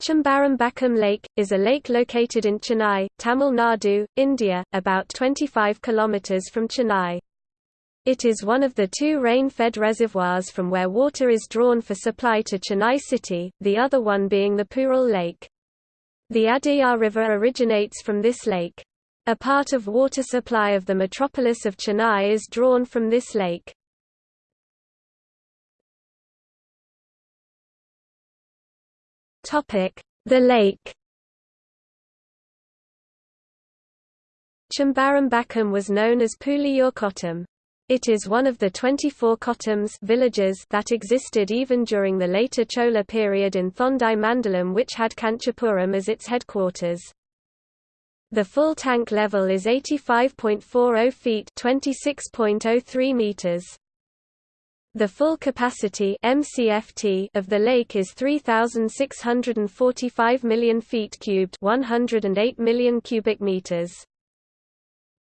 Chembarambakkam Lake, is a lake located in Chennai, Tamil Nadu, India, about 25 km from Chennai. It is one of the two rain-fed reservoirs from where water is drawn for supply to Chennai city, the other one being the Puzhal Lake. The Adyar River originates from this lake. A part of water supply of the metropolis of Chennai is drawn from this lake. The lake Chembarambakkam was known as Puliyur Kottam. It is one of the 24 kottams villages that existed even during the later Chola period in Thondai Mandalam which had Kanchipuram as its headquarters. The full tank level is 85.40 feet 26.03 meters. The full capacity MCFT of the lake is 3645 million feet cubed, 108 million cubic meters.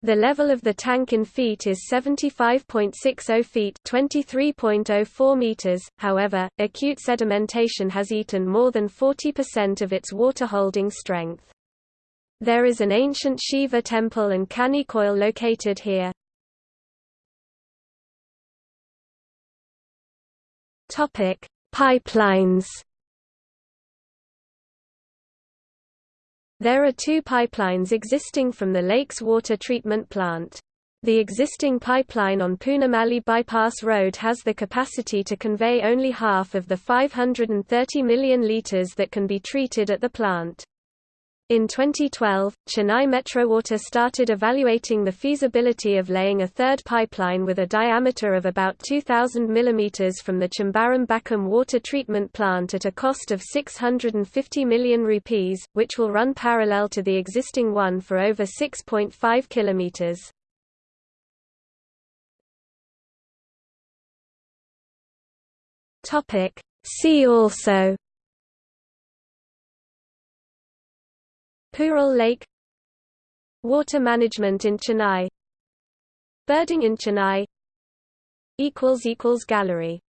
The level of the tank in feet is 75.60 feet, 23.04 meters. However, acute sedimentation has eaten more than 40% of its water holding strength. There is an ancient Shiva temple and Kani koil located here. Topic: Pipelines. There are two pipelines existing from the lake's water treatment plant. The existing pipeline on Poonamallee Bypass Road has the capacity to convey only half of the 530 million litres that can be treated at the plant. In 2012, Chennai Metrowater started evaluating the feasibility of laying a third pipeline with a diameter of about 2,000 mm from the Chembarambakkam water treatment plant at a cost of 650 million rupees, which will run parallel to the existing one for over 6.5 km. See also Puzhal Lake Water management in Chennai Birding in Chennai Gallery